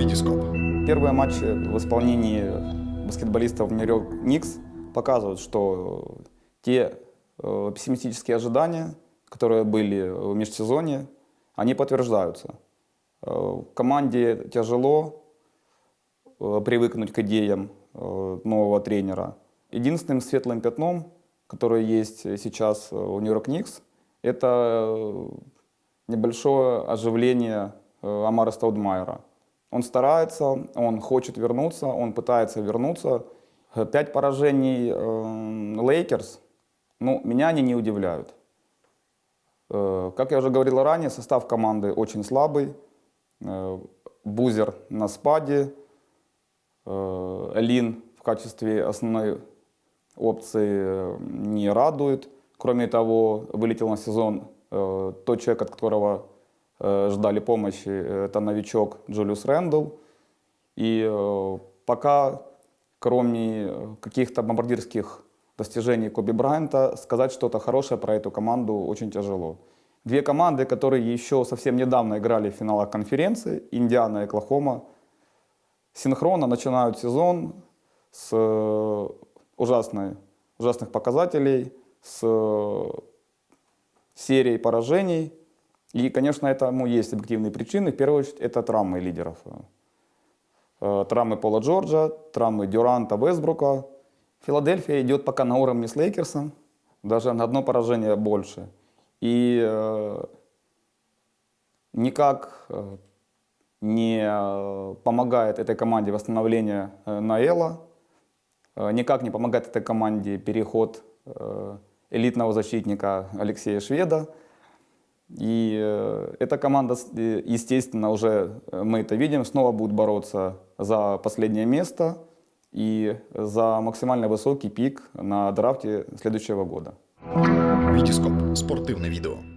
Витископ. Первые матчи в исполнении баскетболистов Нью-Йорк Никс показывают, что те э, пессимистические ожидания, которые были в межсезонье, они подтверждаются. Э, команде тяжело э, привыкнуть к идеям э, нового тренера. Единственным светлым пятном, которое есть сейчас у Нью-Йорк Никс, это небольшое оживление Амара Стаудмайера. Он старается, он хочет вернуться, он пытается вернуться. Пять поражений Лейкерс, ну, меня они не удивляют. Как я уже говорил ранее, состав команды очень слабый. Э, Бузер на спаде, э, Лин в качестве основной опции э, не радует. Кроме того, вылетел на сезон тот человек, от которого ждали помощи, это новичок Джулиус Рэндалл. И пока, кроме каких-то бомбардирских достижений Коби Брайанта, сказать что-то хорошее про эту команду очень тяжело. Две команды, которые еще совсем недавно играли в финалах конференции, Индиана и Оклахома, синхронно начинают сезон с э, ужасной, ужасных показателей, с э, серией поражений. И, конечно, этому есть объективные причины. В первую очередь, это травмы лидеров. Э, травмы Пола Джорджа, травмы Дюранта, Вестбрука. Филадельфия идет пока на уровне с Лейкерсом, даже на одно поражение больше. И э, никак э, не э, помогает этой команде восстановление Наэла, никак не помогает этой команде переход элитного защитника Алексея Шведа. И эта команда, естественно, уже мы это видим, снова будет бороться за последнее место и за максимально высокий пик на драфте следующего года. Вітіскоп спортивне відео.